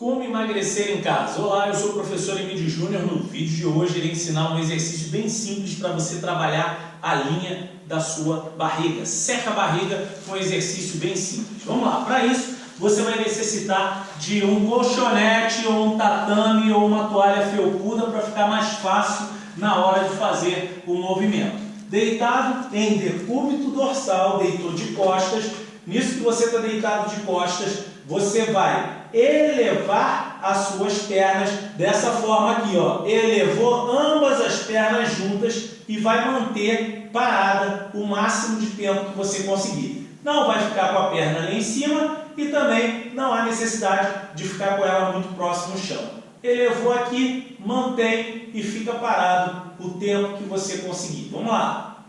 Como emagrecer em casa? Olá, eu sou o professor Emílio Júnior. No vídeo de hoje irei ensinar um exercício bem simples para você trabalhar a linha da sua barriga. Seca a barriga com um exercício bem simples. Vamos lá, para isso você vai necessitar de um colchonete ou um tatame ou uma toalha felpuda para ficar mais fácil na hora de fazer o movimento. Deitado em decúbito dorsal, deitou de costas. Nisso que você está deitado de costas, você vai elevar as suas pernas dessa forma aqui, ó. Elevou ambas as pernas juntas e vai manter parada o máximo de tempo que você conseguir. Não vai ficar com a perna lá em cima e também não há necessidade de ficar com ela muito próximo ao chão. Elevou aqui, mantém e fica parado o tempo que você conseguir. Vamos lá.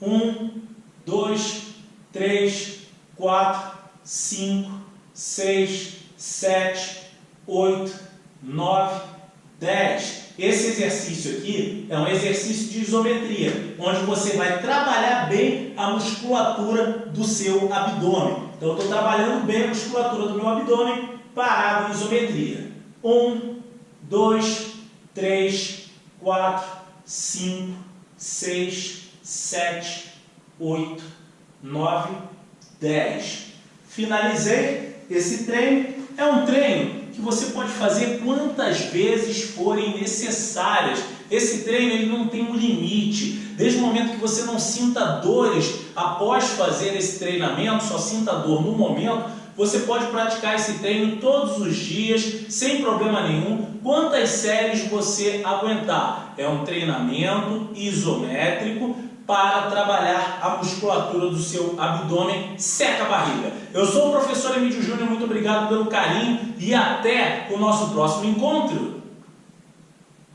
Um, dois, três, quatro, cinco, seis, 7, 8, 9, 10. Esse exercício aqui é um exercício de isometria, onde você vai trabalhar bem a musculatura do seu abdômen. Então, eu estou trabalhando bem a musculatura do meu abdômen parado em isometria. 1, 2, 3, 4, 5, 6, 7, 8, 9, 10. Finalizei esse treino é um treino que você pode fazer quantas vezes forem necessárias. Esse treino ele não tem um limite. Desde o momento que você não sinta dores após fazer esse treinamento, só sinta dor no momento, você pode praticar esse treino todos os dias, sem problema nenhum, quantas séries você aguentar. É um treinamento isométrico para trabalhar a musculatura do seu abdômen, seca a barriga. Eu sou o professor Emílio Júnior, muito obrigado pelo carinho e até o nosso próximo encontro.